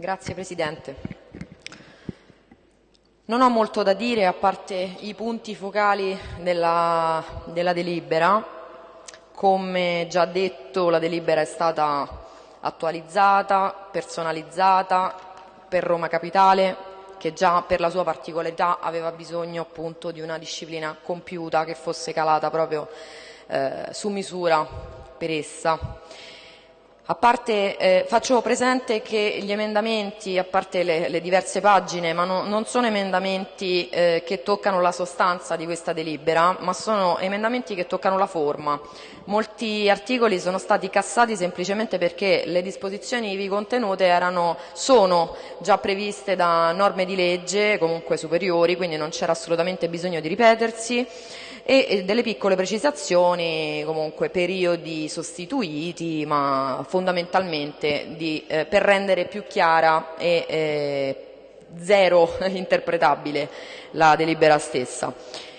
Grazie Presidente. Non ho molto da dire a parte i punti focali della, della delibera. Come già detto la delibera è stata attualizzata, personalizzata per Roma Capitale che già per la sua particolarità aveva bisogno appunto di una disciplina compiuta che fosse calata proprio eh, su misura per essa. A parte, eh, faccio presente che gli emendamenti, a parte le, le diverse pagine, ma no, non sono emendamenti eh, che toccano la sostanza di questa delibera, ma sono emendamenti che toccano la forma. Molti articoli sono stati cassati semplicemente perché le disposizioni ivi contenute erano, sono già previste da norme di legge, comunque superiori, quindi non c'era assolutamente bisogno di ripetersi e delle piccole precisazioni, comunque periodi sostituiti, ma fondamentalmente di, eh, per rendere più chiara e eh, zero interpretabile la delibera stessa.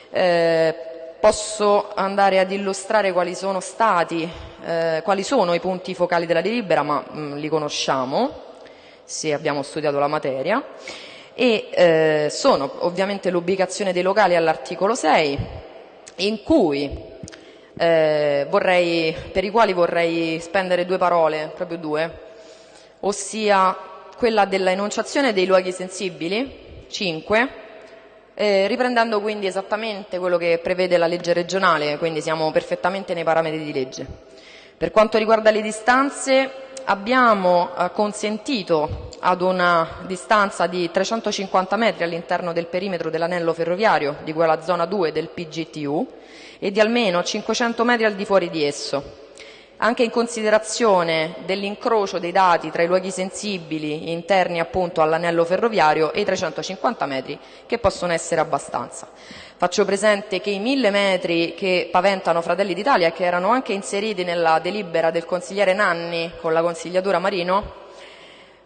Eh, posso andare ad illustrare quali sono stati, eh, quali sono i punti focali della delibera, ma mh, mm, li conosciamo se abbiamo studiato la materia e eh, sono ovviamente l'ubicazione dei locali all'articolo 6, in cui eh, vorrei, per i quali vorrei spendere due parole, proprio due, ossia quella della enunciazione dei luoghi sensibili, 5, eh, riprendendo quindi esattamente quello che prevede la legge regionale, quindi siamo perfettamente nei parametri di legge. Per quanto riguarda le distanze, abbiamo eh, consentito ad una distanza di 350 metri all'interno del perimetro dell'anello ferroviario di quella zona 2 del PGTU e di almeno 500 metri al di fuori di esso, anche in considerazione dell'incrocio dei dati tra i luoghi sensibili interni appunto all'anello ferroviario e i 350 metri che possono essere abbastanza. Faccio presente che i mille metri che paventano Fratelli d'Italia che erano anche inseriti nella delibera del consigliere Nanni con la consigliatura Marino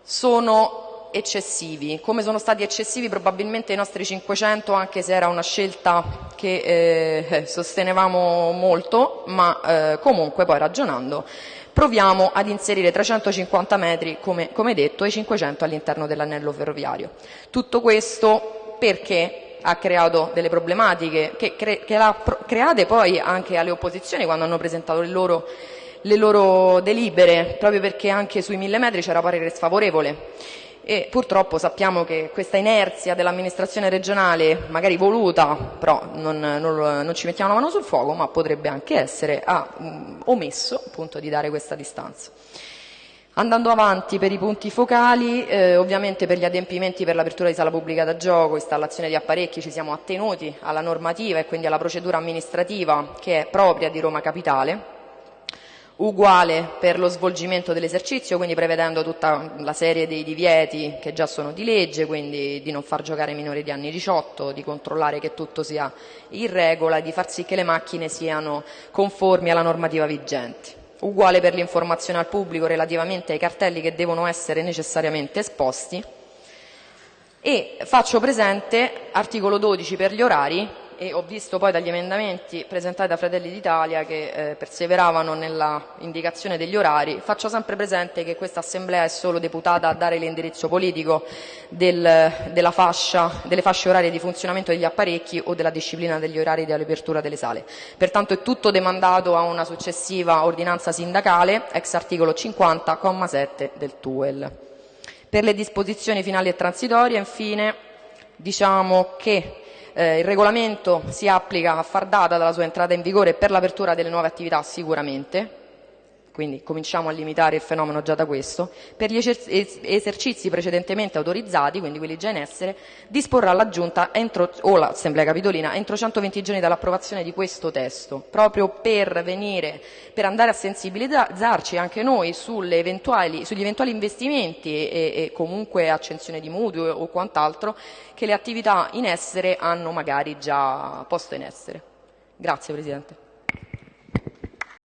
sono eccessivi, come sono stati eccessivi probabilmente i nostri 500 anche se era una scelta che eh, sostenevamo molto, ma eh, comunque poi ragionando proviamo ad inserire 350 metri, come, come detto, e 500 all'interno dell'anello ferroviario. Tutto questo perché ha creato delle problematiche che, cre che l'ha create poi anche alle opposizioni quando hanno presentato le loro, le loro delibere, proprio perché anche sui mille metri c'era parere sfavorevole e purtroppo sappiamo che questa inerzia dell'amministrazione regionale, magari voluta, però non, non, non, ci mettiamo la mano sul fuoco, ma potrebbe anche essere, ha mh, omesso appunto di dare questa distanza. Andando avanti per i punti focali, eh, ovviamente per gli adempimenti per l'apertura di sala pubblica da gioco, installazione di apparecchi, ci siamo attenuti alla normativa e quindi alla procedura amministrativa che è propria di Roma Capitale, uguale per lo svolgimento dell'esercizio, quindi prevedendo tutta la serie dei divieti che già sono di legge, quindi di non far giocare minori di anni 18, di controllare che tutto sia in regola e di far sì che le macchine siano conformi alla normativa vigente. Uguale per l'informazione al pubblico relativamente ai cartelli che devono essere necessariamente esposti. E faccio presente, articolo 12 per gli orari, e ho visto poi dagli emendamenti presentati da Fratelli d'Italia che eh, perseveravano nella indicazione degli orari, faccio sempre presente che questa Assemblea è solo deputata a dare l'indirizzo politico del, fascia, delle fasce orarie di funzionamento degli apparecchi o della disciplina degli orari di apertura delle sale. Pertanto è tutto demandato a una successiva ordinanza sindacale, ex articolo 50,7 del TUEL. Per le disposizioni finali e transitorie, infine, diciamo che eh, il regolamento si applica a far data dalla sua entrata in vigore per l'apertura delle nuove attività sicuramente, quindi cominciamo a limitare il fenomeno già da questo, per gli esercizi precedentemente autorizzati, quindi quelli già in essere, disporrà la Giunta entro, o l'Assemblea Capitolina entro 120 giorni dall'approvazione di questo testo, proprio per, venire, per andare a sensibilizzarci anche noi eventuali, sugli eventuali investimenti e, e comunque accensione di mutui o quant'altro che le attività in essere hanno magari già posto in essere. Grazie Presidente.